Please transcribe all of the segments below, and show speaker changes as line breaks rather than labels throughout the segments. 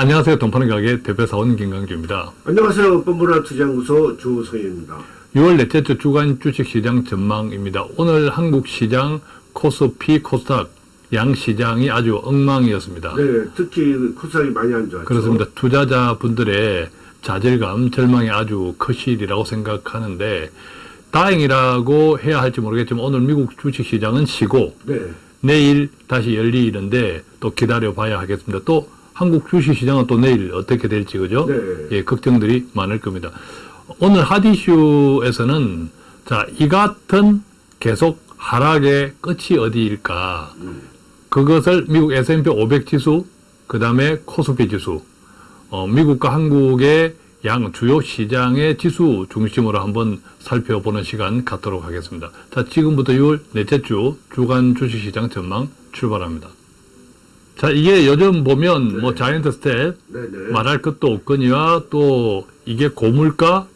안녕하세요. 동파는 가게 대표사원 김강주입니다.
안녕하세요. 뻔뻔한 투자연구소 주성현입니다.
6월 넷째 주 주간 주식시장 전망입니다. 오늘 한국 시장 코스피, 코스닥 양 시장이 아주 엉망이었습니다.
네, 특히 코스닥이 많이 안 좋았죠.
그렇습니다. 투자자분들의 좌절감, 절망이 아주 커실이라고 생각하는데 다행이라고 해야 할지 모르겠지만 오늘 미국 주식시장은 쉬고
네,
내일 다시 열리는데 또 기다려 봐야 하겠습니다. 또 한국 주식 시장은 또 내일 어떻게 될지 그죠?
네.
예, 걱정들이 많을 겁니다. 오늘 핫이슈에서는 자, 이 같은 계속 하락의 끝이 어디일까? 그것을 미국 S&P 500 지수, 그 다음에 코스피 지수, 어, 미국과 한국의 양 주요 시장의 지수 중심으로 한번 살펴보는 시간 갖도록 하겠습니다. 자, 지금부터 6월 넷째 주 주간 주식시장 전망 출발합니다. 자, 이게 요즘 보면 뭐 giant step,
네, 네.
말할 것도 없거니와 또 이게 고물가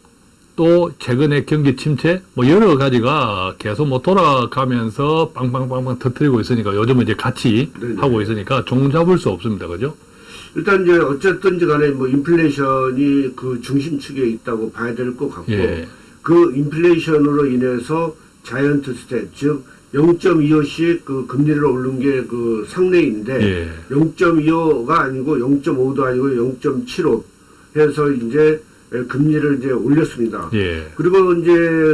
또 최근에 경기 침체 뭐 여러 가지가 계속 뭐 돌아가면서 빵빵빵빵 터트리고 있으니까 요즘은 이제 같이
네네.
하고 있으니까 종 잡을 수 없습니다. 그죠?
일단 이제 어쨌든지 간에 뭐 인플레이션이 그 중심축에 있다고 봐야 될 것 같고
예.
그 인플레이션으로 인해서 giant step 즉 0.25씩 그 금리를 오른 게그 상례인데
예.
0.25가 아니고 0.5도 아니고 0.75 해서 이제 금리를 이제 올렸습니다.
예.
그리고 이제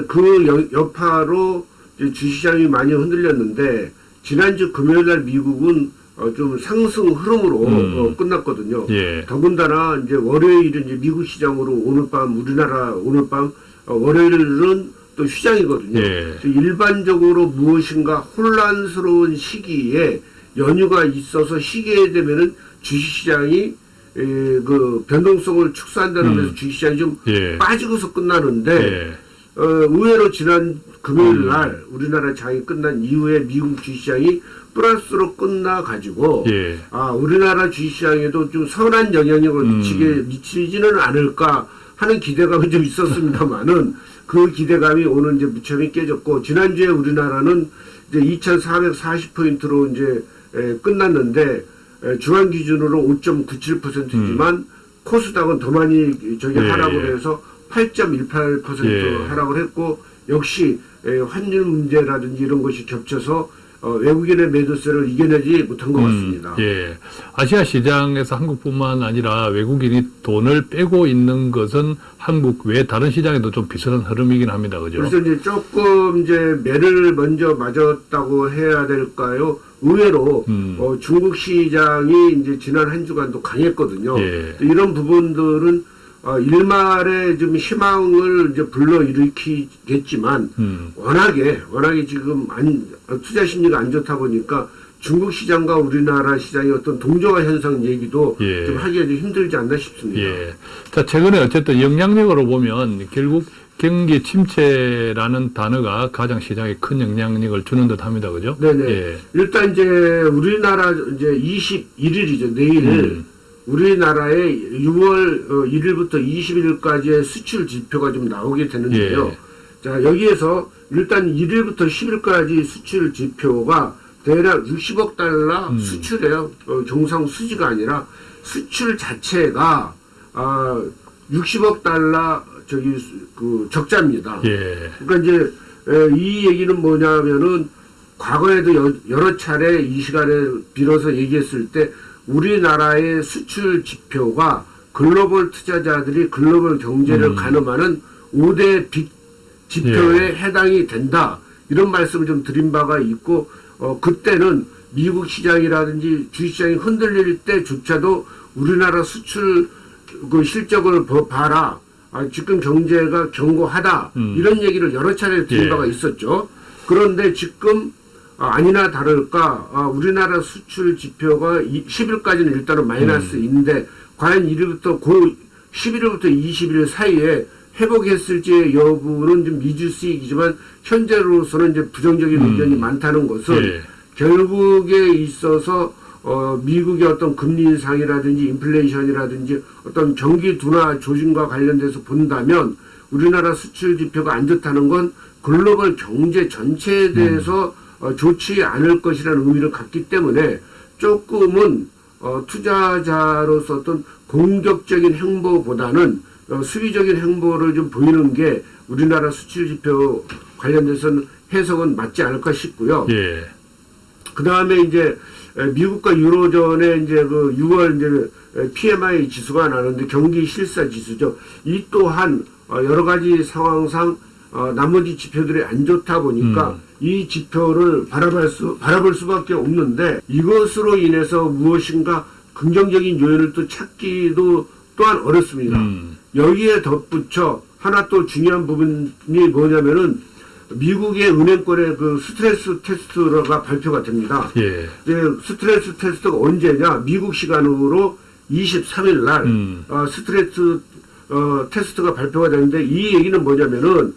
그 여- 여파로 이제 주시장이 많이 흔들렸는데 지난주 금요일 날 미국은 어, 좀 상승 흐름으로
음.
어, 끝났거든요.
예.
더군다나 이제 월요일은 이제 미국 시장으로 오늘 밤 우리나라 오늘 밤 어, 월요일은 또 휴장이거든요.
예.
일반적으로 무엇인가 혼란스러운 시기에 연휴가 있어서 쉬게 되면은 주식시장이 에, 그 변동성을 축소한다는
음.
면에서 주식시장이 좀
예.
빠지고서 끝나는데
예.
어, 의외로 지난 금요일
음.
날 우리나라 장이 끝난 이후에 미국 주식시장이 플러스로 끝나 가지고
예.
아 우리나라 주식시장에도 좀 선한 영향력을
음.
미치게 미치지는 않을까 하는 기대감이 좀 있었습니다만은 그 기대감이 오늘 이제 무참히 깨졌고 지난주에 우리나라는 이제 2,440포인트로 이제 에, 끝났는데 에, 중앙 기준으로 5.97%지만 코스닥은 더 많이 저기
음. 예,
하락을
예.
해서 8.18%
예.
하락을 했고 역시 에, 환율 문제라든지 이런 것이 겹쳐서 어, 외국인의 매도세를 이겨내지 못한 것 같습니다.
음, 예. 아시아 시장에서 한국뿐만 아니라 외국인이 돈을 빼고 있는 것은 한국 외 다른 시장에도 좀 비슷한 흐름이긴 합니다. 그죠?
그래서 이제 조금 이제 매를 먼저 맞았다고 해야 될까요? 의외로
음.
어, 중국 시장이 이제 지난 한 주간도 강했거든요.
예.
이런 부분들은 어, 일말의 좀 희망을 이제 불러 일으키겠지만
음.
워낙에 워낙에 지금 안, 투자 심리가 안 좋다 보니까 중국 시장과 우리나라 시장의 어떤 동조화 현상 얘기도
예.
좀 하기가 좀 힘들지 않나 싶습니다.
예. 자, 최근에 어쨌든 영향력으로 보면 결국 경기 침체라는 단어가 가장 시장에 큰 영향력을 주는 듯 합니다. 그죠?
네네.
예.
일단 이제 우리나라 이제 21일이죠. 내일
음.
우리나라의 6월 1일부터 20일까지의 수출 지표가 좀 나오게 되는데요.
예.
자, 여기에서 일단 1일부터 10일까지 수출 지표가 대략 60억 달러
음.
수출이에요. 어, 정상 수지가 아니라 수출 자체가 아, 60억 달러 저기 수- 그 적자입니다.
예.
그러니까 이제 에, 이 얘기는 뭐냐면은 과거에도 여, 여러 차례 이 시간에 빌어서 얘기했을 때 우리나라의 수출 지표가 글로벌 투자자들이 글로벌 경제를
음.
가늠하는 5대 빅 지표에 해당이 된다. 이런 말씀을 좀 드린 바가 있고 어, 그때는 미국 시장이라든지 주시장이 흔들릴 때조차도 우리나라 수출 그 실적을 버- 봐라. 아, 지금 경제가 견고하다.
음.
이런 얘기를 여러 차례 드린
예.
바가 있었죠. 그런데 지금 아, 아니나 다를까 아, 우리나라 수출 지표가 10일까지는 일단은 마이너스인데 과연 1일부터 고 11일부터 20일 사이에 회복했을지의 여부는 좀 미지수이지만 현재로서는 이제 부정적인
음.
의견이 많다는 것은
예.
결국에 있어서 어, 미국의 어떤 금리 인상이라든지 인플레이션이라든지 어떤 경기 둔화 조짐과 관련돼서 본다면 우리나라 수출 지표가 안 좋다는 건 글로벌 경제 전체에 대해서 어, 좋지 않을 것이라는 의미를 갖기 때문에 조금은 어, 투자자로서 어떤 공격적인 행보보다는 어, 수비적인 행보를 좀 보이는 게 우리나라 수출 지표 관련돼서는 해석은 맞지 않을까 싶고요.
예.
그 다음에 이제 에, 미국과 유로존의 이제 그 6월 이제 에, PMI 지수가 나는데 경기 실사 지수죠. 이 또한 어, 여러 가지 상황상 어, 나머지 지표들이 안 좋다 보니까 이 지표를 바라볼 수 바라볼 수밖에 없는데 이것으로 인해서 무엇인가 긍정적인 요인을 또 찾기도 또한 어렵습니다.
음.
여기에 덧붙여 하나 또 중요한 부분이 뭐냐면은 미국의 은행권의 그 스트레스 테스트가 발표가 됩니다.
예.
스트레스 테스트가 언제냐? 미국 시간으로 23일 날
음.
어, 스트레스 어, 테스트가 발표가 되는데 이 얘기는 뭐냐면은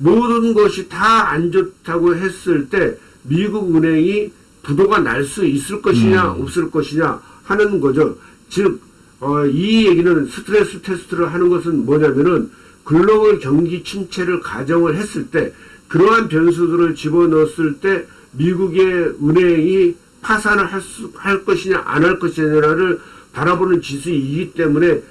모든 것이 다 안 좋다고 했을 때 미국 은행이 부도가 날 수 있을 것이냐
음.
없을 것이냐 하는 거죠. 즉, 어, 이 얘기는 스트레스 테스트를 하는 것은 뭐냐면은 글로벌 경기 침체를 가정을 했을 때 그러한 변수들을 집어넣었을 때 미국의 은행이 파산을 할, 수, 할 것이냐 안 할 것이냐를 바라보는 지수이기 때문에 에,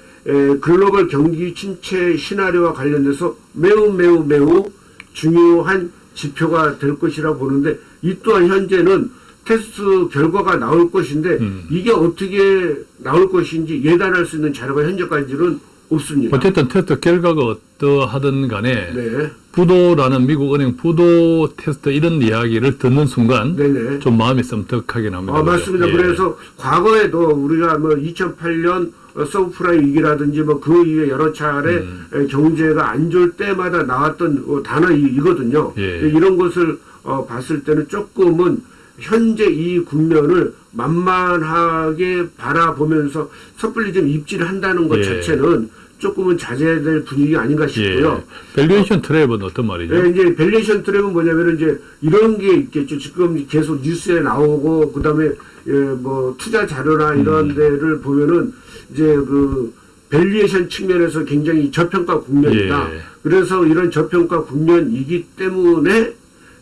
글로벌 경기 침체 시나리오와 관련돼서 매우 매우 매우 중요한 지표가 될 것이라 보는데 이 또한 현재는 테스트 결과가 나올 것인데
음.
이게 어떻게 나올 것인지 예단할 수 있는 자료가 현재까지는 없습니다.
어쨌든 테스트 결과가 어떠하든 간에
네,
부도라는 미국 은행 부도 테스트 이런 이야기를 듣는 순간
네네.
좀 마음이 섬뜩하긴 합니다.
아, 맞습니다.
예.
그래서 과거에도 우리가 뭐 2008년 서브프라임 위기라든지 뭐 그 이후에 여러 차례
음.
에, 경제가 안 좋을 때마다 나왔던 어, 단어 이- 이거든요.
예.
이런 것을 어, 봤을 때는 조금은 현재 이 국면을 만만하게 바라보면서 섣불리 좀 입지를 한다는 것
예.
자체는 조금은 자제해야 될 분위기 아닌가 싶고요.
예. valuation trap은 어떤 말이죠?
예, 이제 valuation trap은 뭐냐면은 이제 이런 게 있겠죠. 지금 계속 뉴스에 나오고 그다음에 예, 뭐 투자 자료나 이런
음.
데를 보면은 이제 그 valuation 측면에서 굉장히 저평가 국면이다.
예.
그래서 이런 저평가 국면이기 때문에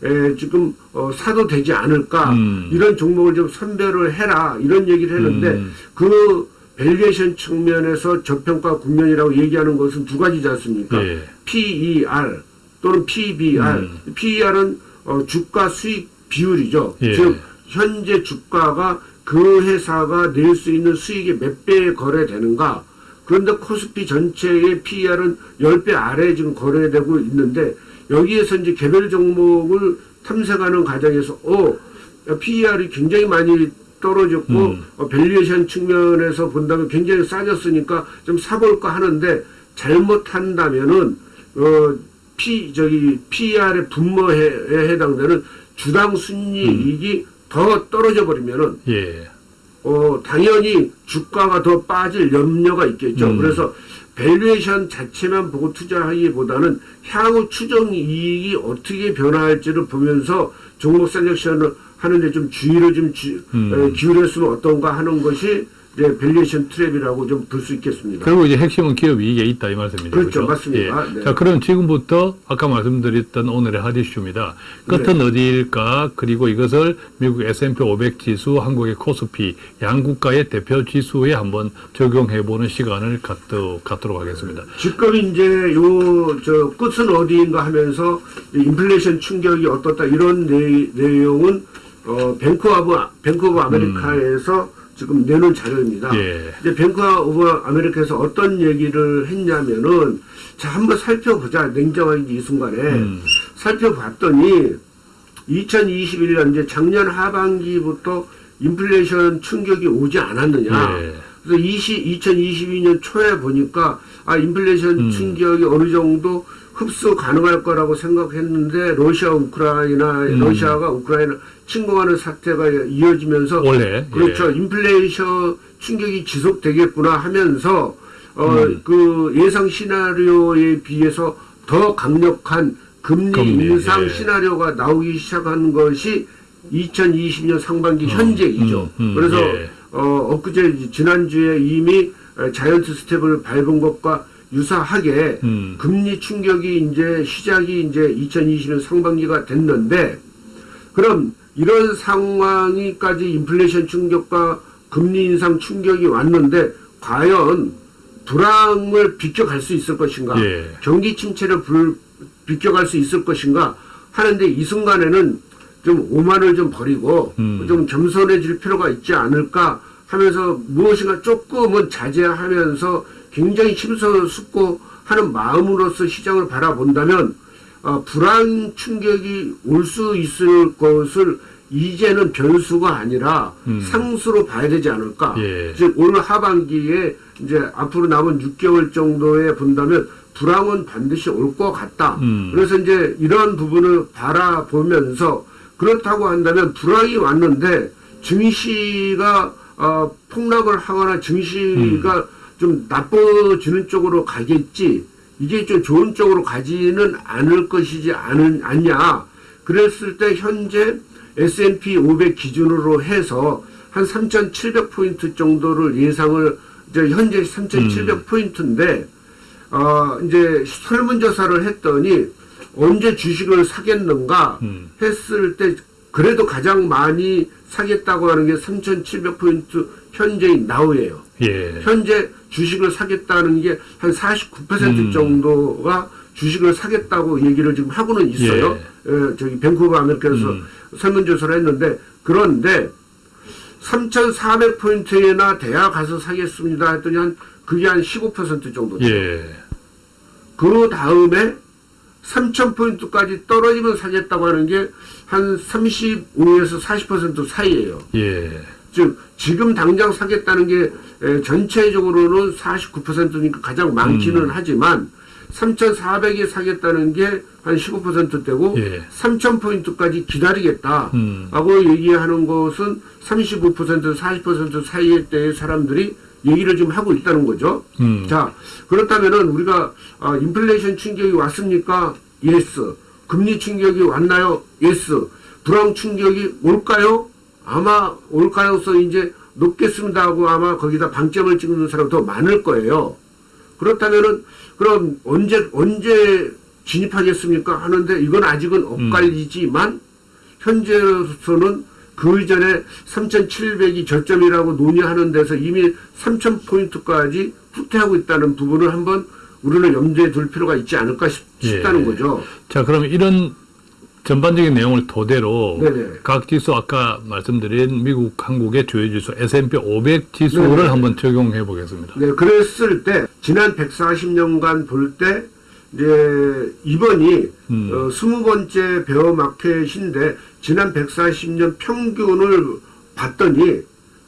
에, 지금 어, 사도 되지 않을까
음.
이런 종목을 좀 선별을 해라 이런 얘기를 했는데
음.
그 valuation 측면에서 저평가 국면이라고 얘기하는 것은 두 가지지 않습니까?
예.
PER 또는 PBR.
음.
PER은 어, 주가 수익 비율이죠.
예.
즉 현재 주가가 그 회사가 낼 수 있는 수익의 몇 배에 거래되는가. 그런데 코스피 전체의 PER은 10배 아래에 지금 거래되고 있는데 여기에서 이제 개별 종목을 탐색하는 과정에서 어, PER이 굉장히 많이 떨어졌고
음.
어, valuation 측면에서 본다면 굉장히 싸졌으니까 좀 사볼까 하는데 잘못한다면은 어, P 저기 PER의 분모에 해당되는 주당 순이익이 더 떨어져 버리면은
예.
어, 당연히 주가가 더 빠질 염려가 있겠죠.
음.
그래서 valuation 자체만 보고 투자하기보다는 향후 추정 이익이 어떻게 변화할지를 보면서 종목 selection을 하는데 좀 주의를 좀 주-
음.
에, 기울였으면 어떤가 하는 것이 이제 valuation trap이라고 좀 볼 수 있겠습니다.
결국 이제 핵심은 기업 이익에 있다 이 말씀이죠.
그렇죠.
그죠?
맞습니다.
예.
네.
자, 그럼 지금부터 아까 말씀드렸던 오늘의 핫 이슈입니다. 끝은
네.
어디일까? 그리고 이것을 미국 S&P 500 지수, 한국의 코스피 양 국가의 대표 지수에 한번 적용해 보는 시간을 갖도, 갖도록 하겠습니다.
지금 이제 요저 끝은 어디인가 하면서 이 인플레이션 충격이 어떻다 이런 내, 내용은 어 Bank of Bank of America에서 지금 내놓은 자료입니다.
예.
이제 Bank of America에서 어떤 얘기를 했냐면은 자 한번 살펴보자 냉정하게 이 순간에
음.
살펴봤더니 2021년 이제 작년 하반기부터 인플레이션 충격이 오지 않았느냐.
예.
그래서 20, 2022년 초에 보니까 아 인플레이션
음.
충격이 어느 정도 흡수 가능할 거라고 생각했는데 러시아 우크라이나
음.
러시아가 우크라이나 침공하는 사태가 이어지면서
올해.
그렇죠
예.
인플레이션 충격이 지속되겠구나 하면서 어
음.
그 예상 시나리오에 비해서 더 강력한 금리,
금리,
인상
예.
시나리오가 나오기 시작한 것이 2020년 상반기
음,
현재이죠.
음, 음,
그래서
예.
어, 엊그제 지난주에 이미 어, 자이언트 스텝을 밟은 것과 유사하게
음.
금리 충격이 이제 시작이 이제 2020년 상반기가 됐는데 그럼 이런 상황이까지 인플레이션 충격과 금리 인상 충격이 왔는데 과연 불황을 비껴갈 수 있을 것인가?
예.
경기 침체를 불, 비껴갈 수 있을 것인가? 하는데 이 순간에는 좀 오만을 좀 버리고
음.
좀 겸손해질 필요가 있지 않을까 하면서 무엇인가 조금은 자제하면서 굉장히 힘써sup고 하는 마음으로서 시장을 바라본다면 어, 불안 충격이 올 수 있을 것을 이제는 변수가 아니라
음.
상수로 봐야 되지 않을까.
예.
즉 오늘 하반기에 이제 앞으로 남은 6개월 정도에 본다면 불황은 반드시 올 것 같다.
음.
그래서 이제 이런 부분을 바라보면서 그렇다고 한다면 불황이 왔는데 증시가 어, 폭락을 하거나 증시가
음.
좀 나빠지는 쪽으로 가겠지. 이게 좀 좋은 쪽으로 가지는 않을 것이지 않은, 않냐. 그랬을 때 현재 S&P 500 기준으로 해서 한 3,700포인트 정도를 예상을, 이제 현재 3,700포인트인데, 어, 이제 설문조사를 했더니 언제 주식을 사겠는가
음.
했을 때 그래도 가장 많이 사겠다고 하는 게 3,700포인트 현재의 나우예요.
예.
현재 주식을 사겠다는 게 한 49%
음.
정도가 주식을 사겠다고 얘기를 지금 하고는 있어요. 예, 저기 밴쿠버 아메리카에서
음.
설문조사를 했는데 그런데 3,400포인트에나 대야 가서 사겠습니다 했더니 한 그게 한 15% 정도.
예.
그 다음에 3,000포인트까지 떨어지면 사겠다고 하는 게 한 35에서 40% 사이예요.
예.
즉 지금 당장 사겠다는 게 에, 전체적으로는 49%니까 가장 많기는
음.
하지만 3,400에 사겠다는 게 한 15%대고
예.
3,000포인트까지 기다리겠다.
음.
하고 얘기하는 것은 35% 40% 사이의 때의 사람들이 얘기를 지금 하고 있다는 거죠.
음.
자, 그렇다면 은 우리가 아, 인플레이션 충격이 왔습니까? Yes. 금리 충격이 왔나요? Yes. 불황 충격이 올까요? 아마 올 가능성이 이제 높겠습니다 하고 아마 거기다 방점을 찍는 사람 더 많을 거예요. 그렇다면은 그럼 언제 언제 진입하겠습니까? 하는데 이건 아직은 엇갈리지만 현재로서는 그 이전에 3,700이 저점이라고 논의하는 데서 이미 3,000포인트까지 후퇴하고 있다는 부분을 한번 우리는 염두에 둘 필요가 있지 않을까 싶,
예.
다는 거죠.
자, 그럼 이런 전반적인 내용을 토대로
네네.
각 지수 아까 말씀드린 미국, 한국의 주요 지수 S&P 500 지수를
네네.
한번 적용해 보겠습니다.
네, 그랬을 때 지난 140년간 볼 때 이제 이번이
음.
어, 20번째 베어 마켓인데 지난 140년 평균을 봤더니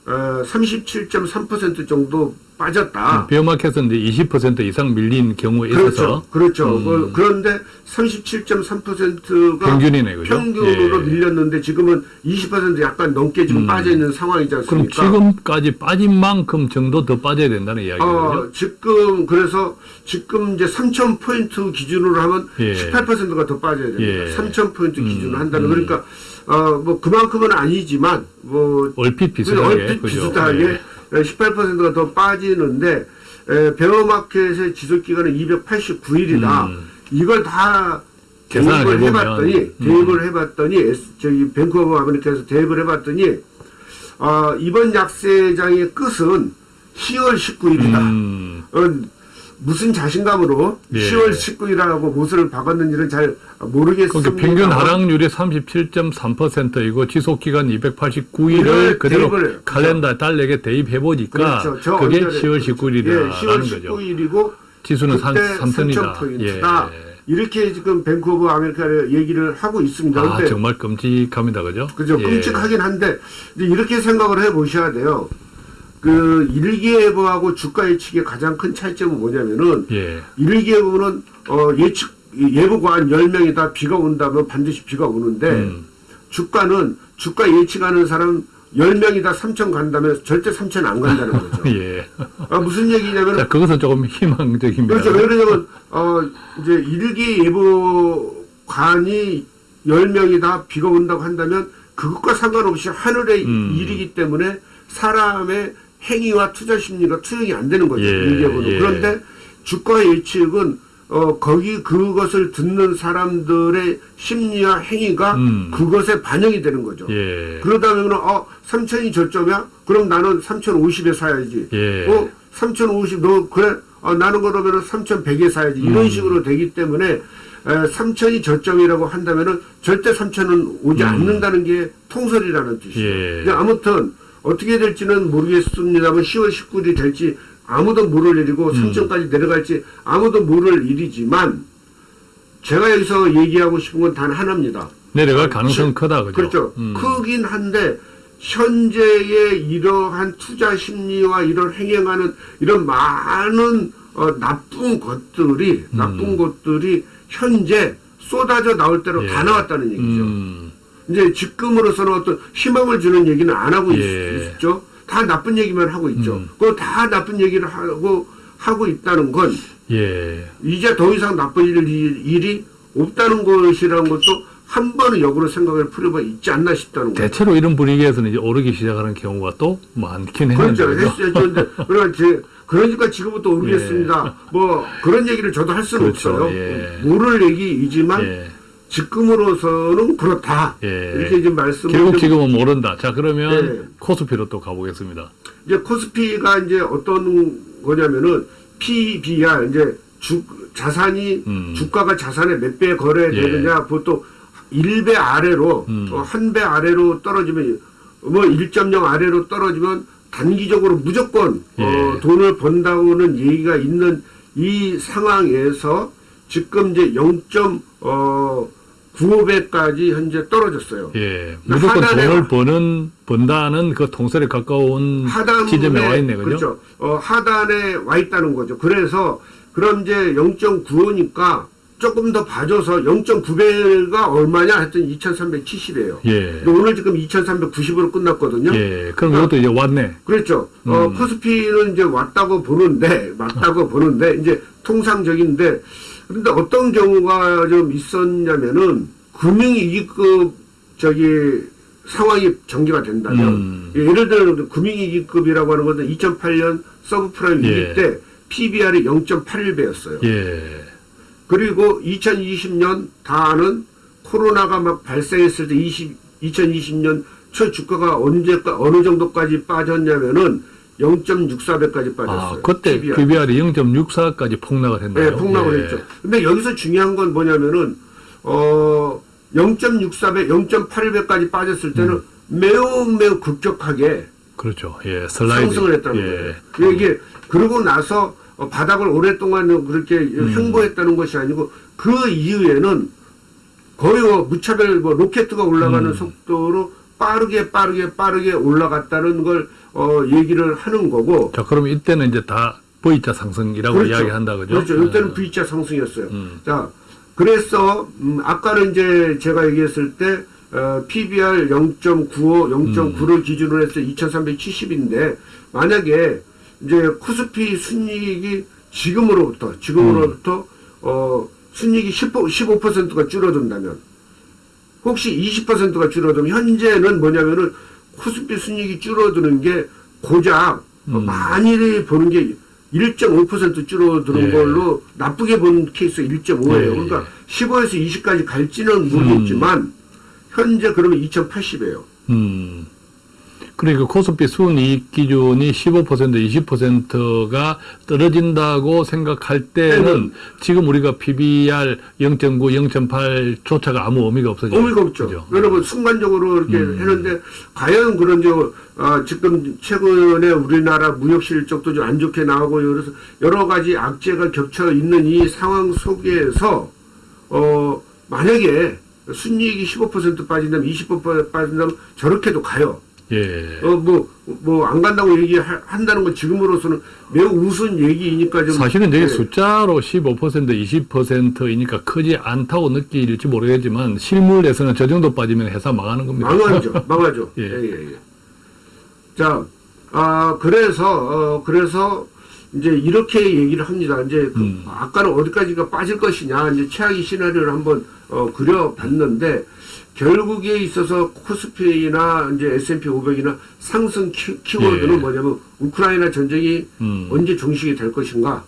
어, 37.3% 정도 빠졌다.
비어마켓은 이제 20% 이상 밀린 경우에 있어서
그렇죠. 그렇죠.
음.
그, 그런데 37.3%가
평균이네, 그죠?
평균으로
예.
밀렸는데 지금은 20% 약간 넘게 지금
음.
빠져 있는 상황이지
그럼
않습니까?
지금까지 빠진 만큼 정도 더 빠져야 된다는 이야기죠.
어, 지금 그래서 지금 이제 3천 포인트 기준으로 하면
예.
18%가 더 빠져야 됩니다.
예.
3천 포인트 기준으로
음,
한다는
음.
그러니까 어뭐 그만큼은 아니지만 뭐
얼핏 비슷하게
얼핏
그죠?
비슷하게
예.
18%가 더 빠지는데 에, 베어마켓의 지속 기간은 289일이다.
음.
이걸 다
계산을
해봤더니
음.
대입을 해봤더니 저기 밴쿠버 아메리카에서 대입을 해봤더니 아, 이번 약세장의 끝은 10월 19일이다.
음,
어, 무슨 자신감으로
예.
10월 19일이라고 못을 박았는지는 잘 모르겠습니다.
평균 하락률이 37.3%이고 지속 기간 289일을
이걸
그대로
대입을,
칼렌더 달력에 대입해 보니까
그렇죠. 저
그게
언저리-
10월 19일이라는
예, 10월
거죠.
19일이고
지수는 삼-
그때
삼천이다.
3,000포인트다.
예.
이렇게 지금 밴쿠버 아메리카를 얘기를 하고 있습니다.
아, 정말 끔찍합니다. 그죠?
그죠.
예.
끔찍하긴 한데 이렇게 생각을 해 보셔야 돼요. 그 일기예보하고 주가 예측의 가장 큰 차이점은 뭐냐면은
예.
일기예보는 어 예측 예보가 한 10명이 다 비가 온다면 반드시 비가 오는데
음.
주가는 주가 예측하는 사람 10명이 다 3천 간다면 절대 3천 안 간다는 거죠.
예.
아, 무슨 얘기냐면
자, 그것은 조금 희망적입니다.
그렇죠. 왜 그러냐면, 어, 이제 일기 예보관이 10명이 다 비가 온다고 한다면 그것과 상관없이 하늘의
음.
일이기 때문에 사람의 행위와 투자 심리가 투영이 안 되는 거죠.
예,
예보는.
예.
그런데 주가 예측은 어 거기 그것을 듣는 사람들의 심리와 행위가
음.
그것에 반영이 되는 거죠.
예.
그러다 보면 어 3천이 저점이야? 그럼 나는 3,050에 사야지.
예.
어 3,050 너 그래? 어, 나는 그러면은 3,100에 사야지. 이런
음.
식으로 되기 때문에 에, 3천이 저점이라고 한다면 은 절대 3천은 오지
음.
않는다는 게 통설이라는 뜻이에요.
예.
근데 아무튼 어떻게 될지는 모르겠습니다만 10월 19일이 될지 아무도 모를 일이고
음.
3천까지 내려갈지 아무도 모를 일이지만 제가 여기서 얘기하고 싶은 건 단 하나입니다.
내려갈 가능성은
시-
크다, 그죠?
그렇죠.
음.
크긴 한데 현재의 이러한 투자 심리와 이런 행행하는 이런 많은 어, 나쁜 것들이
음.
나쁜 것들이 현재 쏟아져 나올 대로
예.
다 나왔다는 얘기죠.
음.
이제 지금으로서는 어떤 희망을 주는 얘기는 안 하고
예.
있, 죠다 나쁜 얘기만 하고 있죠.
음.
그거 다 나쁜 얘기를 하고 하고 있다는 건
예.
이제 더 이상 나쁜 일, 일이 없다는 것이라는 것도 한 번은 역으로 생각을 풀어봐 있지 않나 싶다는 거예요.
대체로 이런 분위기에서는 이제 오르기 시작하는 경우가 또 많긴 했는데.
그렇죠. 그러나 제 그러니까 지금부터 오르겠습니다. 뭐 그런 얘기를 저도 할 수는
예. 그렇죠.
없어요.
예.
모를 얘기이지만
예.
지금으로서는 그렇다.
예.
이렇게 지금 말씀을
결국
좀-
지금은 모른다. 자, 그러면
네.
코스피로 또 가보겠습니다.
이제 코스피가 이제 어떤 거냐면은 PBR 이제 주 자산이
음.
주가가 자산의 몇 배 거래되느냐 보통 1배 아래로
음.
한 배 아래로 떨어지면 뭐 1.0 아래로 떨어지면 단기적으로 무조건 어,
예.
돈을 번다고는 얘기가 있는 이 상황에서 지금 이제 0.95배까지 현재 떨어졌어요.
예. 무조건
하단에
돈을
와-
버는, 번다는 그 통설에 가까운 지점에 와 있네, 그죠?
그렇죠. 어, 하단에 와 있다는 거죠. 그래서 그럼 이제 0.95니까 조금 더 봐줘서 0.9배가 얼마냐 했더니 2,370이에요.
예.
오늘 지금 2,390으로 끝났거든요.
예. 그럼
어.
이것도 이제 왔네.
그렇죠. 어,
음.
코스피는 이제 왔다고 보는데, 맞다고 보는데, 이제 통상적인데, 그런데 어떤 경우가 좀 있었냐면은, 금융위기급, 저기, 상황이 전개가 된다면,
음.
예, 예를 들어, 금융위기급이라고 하는 것은 2008년 서브프라임 위기
예.
때 PBR이 0.81배였어요.
예.
그리고 2020년 다는 코로나가 막 발생했을 때 20, 2020년 초 주가가 언제 어느 정도까지 빠졌냐면은 0.64배까지 빠졌어요.
아, 그때
PBR.
PBR이 0.64까지 폭락을 했나요?
네, 폭락을
예.
했죠. 근데 여기서 중요한 건 뭐냐면은 어 0.64배, 0.81배까지 빠졌을 때는
음.
매우 매우 급격하게
그렇죠. 예. 슬라이드.
상승을 했다는
예.
거예요. 이게 그러고 나서 어, 바닥을 오랫동안 그렇게
음.
횡보했다는 것이 아니고 그 이후에는 거의 뭐 무차별 뭐 로켓트가 올라가는
음.
속도로 빠르게 빠르게 빠르게 올라갔다는 걸 어, 얘기를 하는 거고
자, 그럼 이때는 이제 다 V자 상승이라고
그렇죠.
이야기한다, 그죠?
그렇죠. 이때는
예.
V자 상승이었어요.
음.
자, 그래서 음, 아까는 이제 제가 얘기했을 때 어, PBR 0.95, 0.9를
음.
기준으로 해서 2,370인데 만약에 이제 코스피 순이익이 지금으로부터 지금으로부터 어, 순이익이 10, 15%가 줄어든다면 혹시 20%가 줄어들면 현재는 뭐냐면은 코스피 순이익이 줄어드는 게 고작 어,
음.
많이 보는 게 1.5% 줄어드는
예.
걸로 나쁘게 본 케이스가 1.5예요.
예,
그러니까 15에서 20까지 갈지는 모르겠지만 현재 그러면 2,080이에요.
음. 그러니까 코스피 순이익 기준이 15% 20%가 떨어진다고 생각할 때는 지금 우리가 PBR 0.9, 0.8조차가 아무 의미가 없어져.
의미가 없죠.
그죠?
여러분 순간적으로 이렇게
음.
했는데 과연 그런지 어, 지금 최근에 우리나라 무역 실적도 좀 안 좋게 나오고 그래서 여러 가지 악재가 겹쳐 있는 이 상황 속에서 어 만약에 순이익이 15% 빠진다면 20% 빠진다면 저렇게도 가요.
예.
어 뭐 뭐 안 간다고 얘기한다는 건 지금으로서는 매우 우스운 얘기이니까 좀
사실은 저게
예.
숫자로 15% 20%이니까 크지 않다고 느낄지 모르겠지만 실물에서는 저 정도 빠지면 회사 망하는 겁니다.
망하죠. 망하죠.
예.
예, 예, 예. 자, 아, 그래서, 어, 그래서, 이제 이렇게 얘기를 합니다. 이제, 그
음.
아까는 어디까지가 빠질 것이냐, 이제 최악의 시나리오를 한번, 어, 그려봤는데, 결국에 있어서 코스피나 이제 S&P 500이나 상승 키, 키워드는
예.
뭐냐면, 우크라이나 전쟁이
음.
언제 종식이 될 것인가,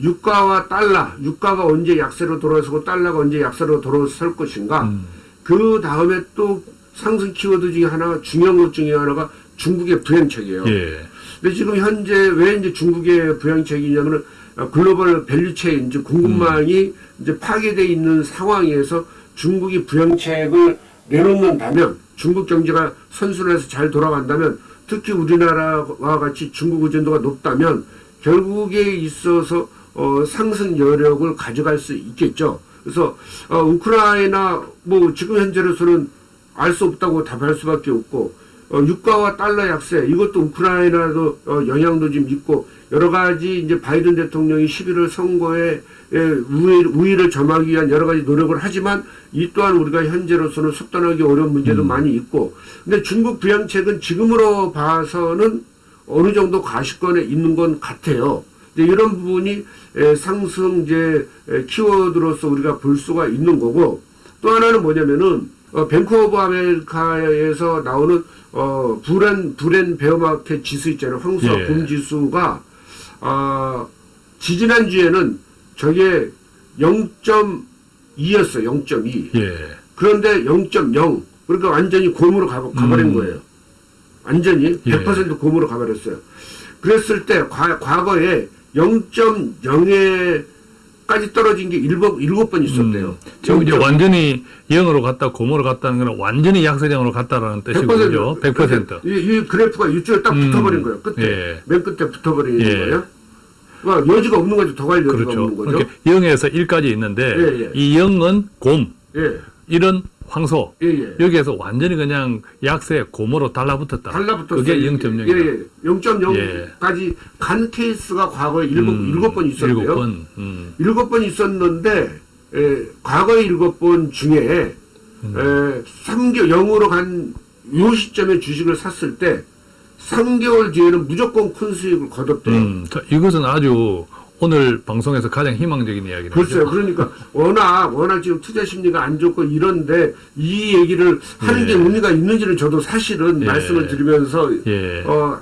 유가와 달러, 유가가 언제 약세로 돌아서고 달러가 언제 약세로 돌아설 것인가.
음.
그 다음에 또 상승 키워드 중에 하나 중요한 것 중에 하나가 중국의 부양책이에요.
예.
근데 지금 현재 왜 이제 중국의 부양책이냐면은 어, 글로벌 value chain 이제 공급망이 이제 파괴돼 있는 상황에서 중국이 부양책을 내놓는다면 중국 경제가 선순환해서 잘 돌아간다면 특히 우리나라와 같이 중국 의존도가 높다면 결국에 있어서 어, 상승 여력을 가져갈 수 있겠죠. 그래서 어, 우크라이나 뭐 지금 현재로서는 알 수 없다고 답할 수밖에 없고 어, 유가와 달러 약세 이것도 우크라이나도 어, 영향도 좀 있고 여러 가지 이제 바이든 대통령이 11월 선거에 우위, 우위를 점하기 위한 여러 가지 노력을 하지만 이 또한 우리가 현재로서는 속단하기 어려운 문제도 많이 있고 근데 중국 부양책은 지금으로 봐서는 어느 정도 가시권에 있는 건 같아요. 이제 이런 부분이 에, 상승 이제 에, 키워드로서 우리가 볼 수가 있는 거고 또 하나는 뭐냐면은 어, Bank of America에서 나오는 어, bull and bull and bear market 지수 있잖아요. 황소와
예.
곰 지수가 아 지지난 주에는 저게 0.2였어요. 0.2.
예.
그런데 0.0 그러니까 완전히 곰으로 가, 가버린
음.
거예요. 완전히
예.
100% 곰으로 가버렸어요. 그랬을 때 과, 과거에 0.0에 까지 떨어진 게 일곱 일곱 번 있었대요.
음, 지금 이제
0.0.
완전히 0으로 갔다 고모로 갔다는 건 완전히 약세장으로 갔다라는 뜻이고요. 100%.
이, 이 그래프가 이쪽에 딱
음.
붙어버린 거예요. 끝에
예.
맨 끝에 붙어버리는
예.
거예요. 그러니까 여지가 없는 거죠. 더 갈 여지가
그렇죠.
없는 거죠.
그러니까 0에서 1까지 있는데
예, 예.
이 0은 곰,
예,
1은 황소.
예, 예.
여기에서 완전히 그냥 약세 고모로 달라붙었다.
달라붙었어요.
그게 0.0이다.
예, 예. 0.0까지 간 케이스가 과거에 일곱 일곱 번 있었대요.
음, 일곱 번. 음.
일곱 번 있었는데 에, 과거의 일곱 번 중에
음.
에, 3개 0으로 간 요 시점에 주식을 샀을 때 3개월 뒤에는 무조건 큰 수익을 거뒀대요.
음, 자, 이것은 아주 오늘 방송에서 가장 희망적인 이야기네요.
글쎄요. 그러니까 워낙 워낙 지금 투자 심리가 안 좋고 이런데 이 얘기를 하는 게
예.
의미가 있는지는 저도 사실은
예.
말씀을 드리면서
예.
어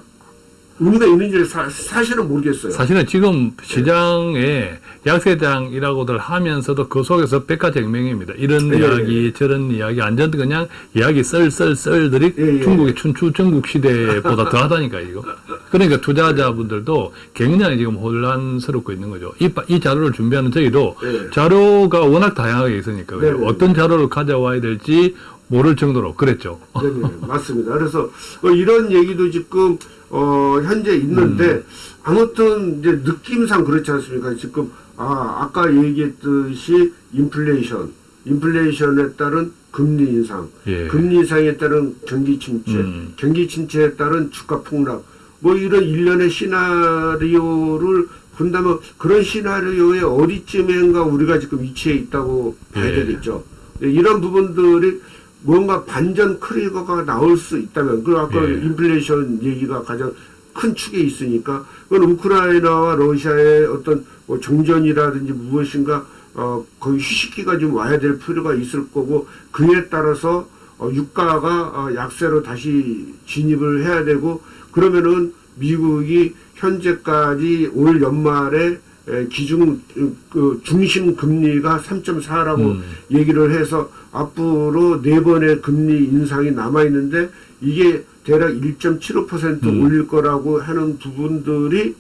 의미가 있는지를 사, 사실은 모르겠어요.
사실은 지금 시장에 약세장이라고들 하면서도 그 속에서 백화쟁명입니다. 이런
예,
이야기, 저런 이야기, 완전 그냥 이야기 썰썰썰들이
예, 예.
중국의 춘추 전국 시대보다 더하다니까 이거. 그러니까 투자자분들도 굉장히 지금 혼란스럽고 있는 거죠. 이, 바- 이 자료를 준비하는 저희도
예.
자료가 워낙 다양하게 있으니까
네, 네.
어떤 자료를 가져와야 될지 모를 정도로 그랬죠.
네네 맞습니다. 그래서 어, 이런 얘기도 지금 어, 현재 있는데
음.
아무튼 이제 느낌상 그렇지 않습니까? 지금 아 아까 얘기했듯이 인플레이션, 인플레이션에 따른 금리 인상,
예.
금리 인상에 따른 경기 침체,
음.
경기 침체에 따른 주가 폭락, 뭐 이런 일련의 시나리오를 본다면 그런 시나리오의 어디쯤인가 우리가 지금 위치해 있다고 봐야
예.
되겠죠. 네, 이런 부분들이 뭔가 반전 크리거가 나올 수 있다면, 그 아까
예.
인플레이션 얘기가 가장 큰 축에 있으니까, 그건 우크라이나와 러시아의 어떤 뭐 정전이라든지 무엇인가, 어, 거의 휴식기가 좀 와야 될 필요가 있을 거고, 그에 따라서 어, 유가가 어, 약세로 다시 진입을 해야 되고, 그러면은 미국이 현재까지 올 연말에 에, 기준 그 중심 금리가 3.4라고
음.
얘기를 해서 앞으로 네 번의 금리 인상이 남아 있는데 이게 대략 1.75%
음.
올릴 거라고 하는 부분들이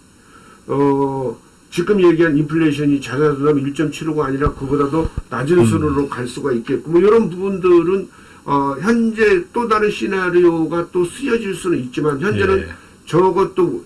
어 지금 얘기한 인플레이션이 자자자면 1.75가 아니라 그보다도 낮은
음.
수준으로 갈 수가 있겠고 뭐 이런 부분들은 어 현재 또 다른 시나리오가 또 쓰여질 수는 있지만 현재는
예.
저것도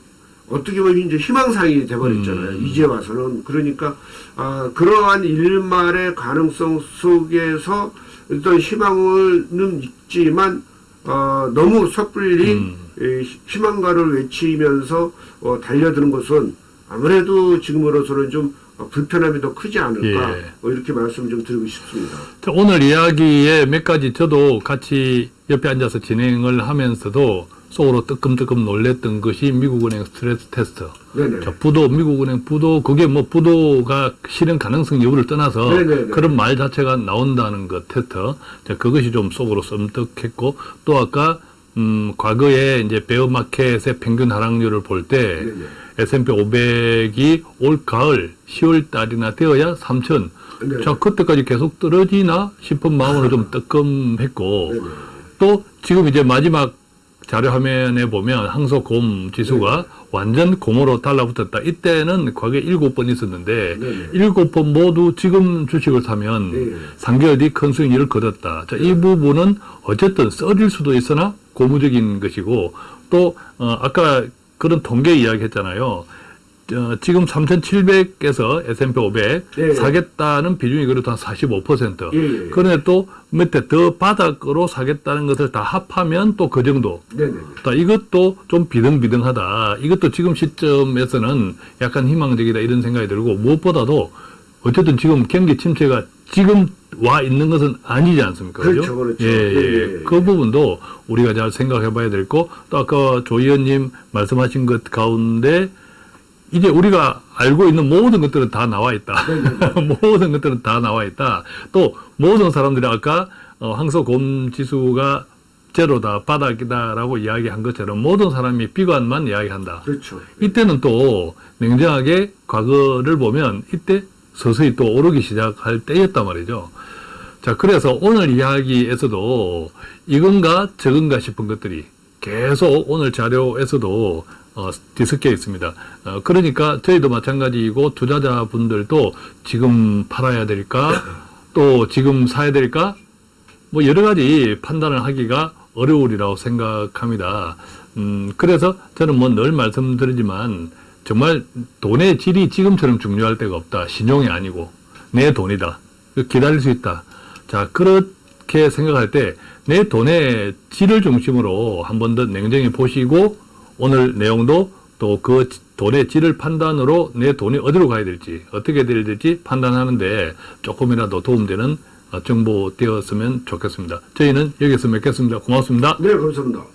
어떻게 보면 이제 희망사항이 돼버렸잖아요.
음.
이제 와서는 그러니까 아, 그러한 일말의 가능성 속에서 어떤 희망은 있지만 어, 너무 섣불리
음.
희- 희망가를 외치면서 어, 달려드는 것은 아무래도 지금으로서는 좀 어, 불편함이 더 크지 않을까
예.
뭐 이렇게 말씀 좀 드리고 싶습니다.
자, 오늘 이야기에 몇 가지 저도 같이 옆에 앉아서 진행을 하면서도 속으로 뜨끔뜨끔 놀랬던 것이 미국은행 스트레스 테스트.
네네.
자, 부도, 미국은행 부도, 그게 뭐 부도가 실현 가능성 여부를 떠나서
네네네.
그런 말 자체가 나온다는 것 테스트. 자, 그것이 좀 속으로 썸뜩했고 또 아까 음, 과거에 이제 베어마켓의 평균 하락률을 볼때
네네.
S&P 500이 올 가을 10월 달이나 되어야 3천.
네.
자, 그때까지 계속 떨어지나 싶은 마음으로 좀 뜨끔했고
네네.
또 지금 이제 마지막 자료 화면에 보면 항소곰 지수가
네.
완전 곰으로 달라붙었다. 이때는 과거에 일곱 번 있었는데
네네.
일곱 번 모두 지금 주식을 사면
네.
3개월 뒤 큰 수익률을 거뒀다. 자, 이 부분은 어쨌든 써질 수도 있으나 고무적인 것이고 또 어, 아까 그런 통계 이야기 했잖아요. 어, 지금 3,700에서 S&P 500
네.
사겠다는 비중이 그래도 한 45%.
예, 예.
그런데 또 밑에 더 바닥으로 사겠다는 것을 다 합하면 또 그 정도.
네네.
자, 이것도 좀 비등비등하다. 이것도 지금 시점에서는 약간 희망적이다 이런 생각이 들고 무엇보다도 어쨌든 지금 경기 침체가 지금 와 있는 것은 아니지 않습니까? 그렇죠?
그렇죠.
예, 예.
예, 예, 예.
그 부분도 우리가 잘 생각해 봐야 될 거. 또 아까 조 의원님 말씀하신 것 가운데 이제 우리가 알고 있는 모든 것들은 다 나와 있다. 모든 것들은 다 나와 있다. 또 모든 사람들이 아까 어, 항소곰 지수가 제로다, 바닥이다라고 이야기한 것처럼 모든 사람이 비관만 이야기한다.
그렇죠.
이때는 또 냉정하게 과거를 보면 이때 서서히 또 오르기 시작할 때였단 말이죠. 자, 그래서 오늘 이야기에서도 이건가 저건가 싶은 것들이 계속 오늘 자료에서도 어, 뒤섞여 있습니다. 어, 그러니까 저희도 마찬가지이고 투자자분들도 지금 팔아야 될까? 또 지금 사야 될까? 뭐 여러 가지 판단을 하기가 어려우리라고 생각합니다. 음, 그래서 저는 뭐 늘 말씀드리지만 정말 돈의 질이 지금처럼 중요할 때가 없다. 신용이 아니고 내 돈이다. 기다릴 수 있다. 자, 그렇게 생각할 때 내 돈의 질을 중심으로 한 번 더 냉정히 보시고 오늘 내용도 또 그 돈의 질을 판단으로 내 돈이 어디로 가야 될지 어떻게 돼야 될지 판단하는데 조금이라도 도움되는 어, 정보 되었으면 좋겠습니다. 저희는 여기서 뵙겠습니다. 고맙습니다.
네, 감사합니다.